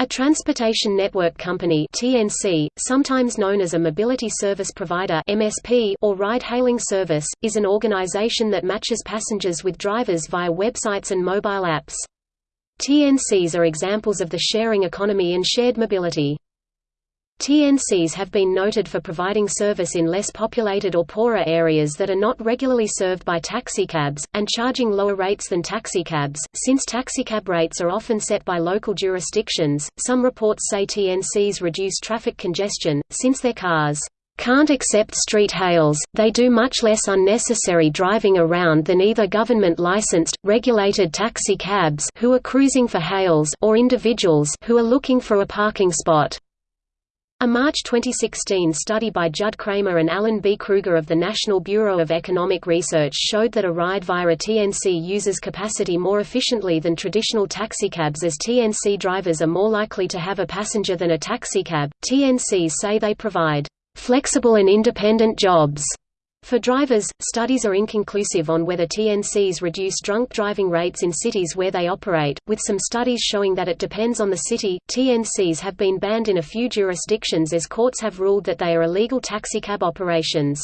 A transportation network company (TNC), sometimes known as a mobility service provider (MSP) or ride-hailing service, is an organization that matches passengers with drivers via websites and mobile apps. TNCs are examples of the sharing economy and shared mobility. TNCs have been noted for providing service in less populated or poorer areas that are not regularly served by taxicabs, and charging lower rates than taxicabs. Since taxicab rates are often set by local jurisdictions, some reports say TNCs reduce traffic congestion, since their cars can't accept street hails, they do much less unnecessary driving around than either government-licensed, regulated taxi cabs who are cruising for hails or individuals who are looking for a parking spot. A March 2016 study by Judd Cramer and Alan B. Krueger of the National Bureau of Economic Research showed that a ride via a TNC uses capacity more efficiently than traditional taxicabs as TNC drivers are more likely to have a passenger than a taxicab. TNCs say they provide flexible and independent jobs for drivers, studies are inconclusive on whether TNCs reduce drunk driving rates in cities where they operate, with some studies showing that it depends on the city. TNCs have been banned in a few jurisdictions as courts have ruled that they are illegal taxicab operations.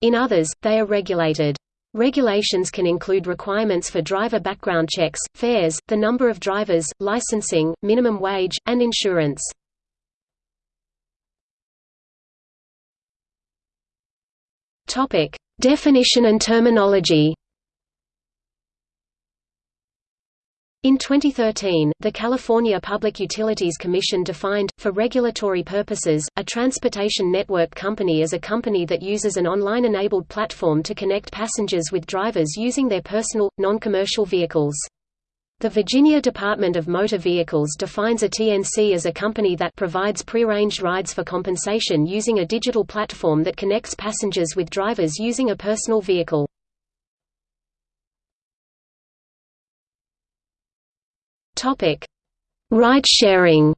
In others, they are regulated. Regulations can include requirements for driver background checks, fares, the number of drivers, licensing, minimum wage, and insurance. Topic: Definition and terminology. In 2013, the California Public Utilities Commission defined, for regulatory purposes, a transportation network company as a company that uses an online-enabled platform to connect passengers with drivers using their personal, non-commercial vehicles. The Virginia Department of Motor Vehicles defines a TNC as a company that provides prearranged rides for compensation using a digital platform that connects passengers with drivers using a personal vehicle. Ride sharing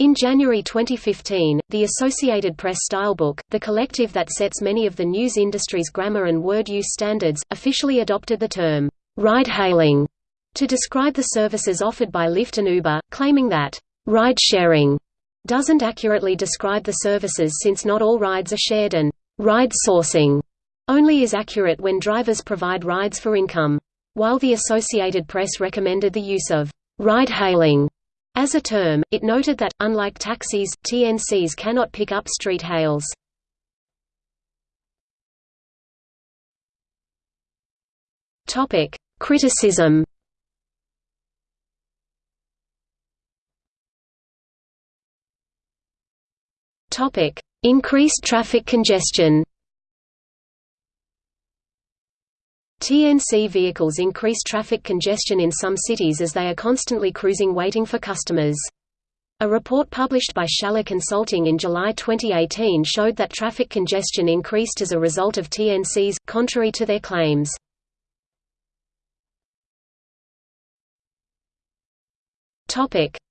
In January 2015, the Associated Press Stylebook, the collective that sets many of the news industry's grammar and word use standards, officially adopted the term, ride-hailing, to describe the services offered by Lyft and Uber, claiming that, ride-sharing doesn't accurately describe the services since not all rides are shared and ride sourcing only is accurate when drivers provide rides for income. While the Associated Press recommended the use of ride-hailing as a term, it noted that, unlike taxis, TNCs cannot pick up street hails. Criticism Increased traffic congestion TNC vehicles increase traffic congestion in some cities as they are constantly cruising waiting for customers. A report published by Schaller Consulting in July 2018 showed that traffic congestion increased as a result of TNCs, contrary to their claims.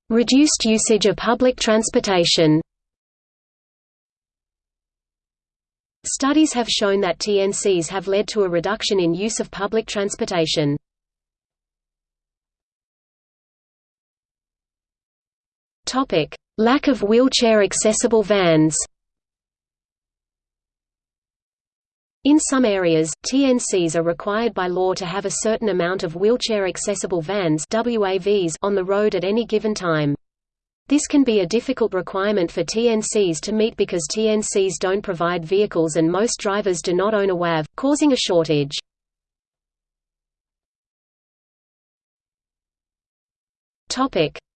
Reduced usage of public transportation Studies have shown that TNCs have led to a reduction in use of public transportation. Lack of wheelchair-accessible vans In some areas, TNCs are required by law to have a certain amount of wheelchair-accessible vans on the road at any given time. This can be a difficult requirement for TNCs to meet because TNCs don't provide vehicles and most drivers do not own a WAV, causing a shortage.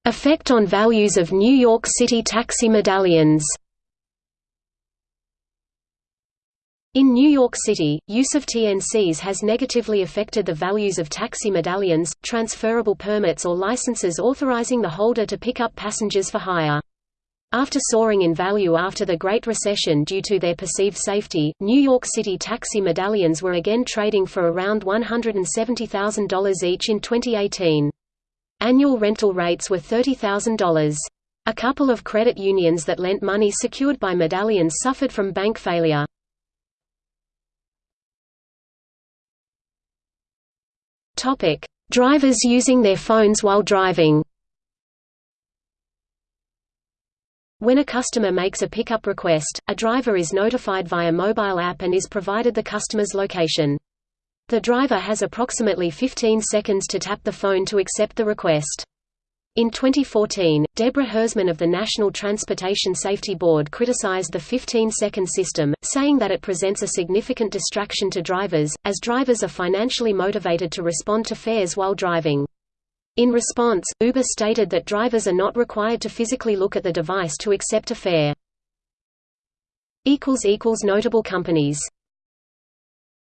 Effect on values of New York City taxi medallions In New York City, use of TNCs has negatively affected the values of taxi medallions, transferable permits or licenses authorizing the holder to pick up passengers for hire. After soaring in value after the Great Recession due to their perceived safety, New York City taxi medallions were again trading for around $170,000 each in 2018. Annual rental rates were $30,000. A couple of credit unions that lent money secured by medallions suffered from bank failure. Drivers using their phones while driving When a customer makes a pickup request, a driver is notified via mobile app and is provided the customer's location. The driver has approximately 15 seconds to tap the phone to accept the request. In 2014, Deborah Hersman of the National Transportation Safety Board criticized the 15-second system, saying that it presents a significant distraction to drivers, as drivers are financially motivated to respond to fares while driving. In response, Uber stated that drivers are not required to physically look at the device to accept a fare. Notable companies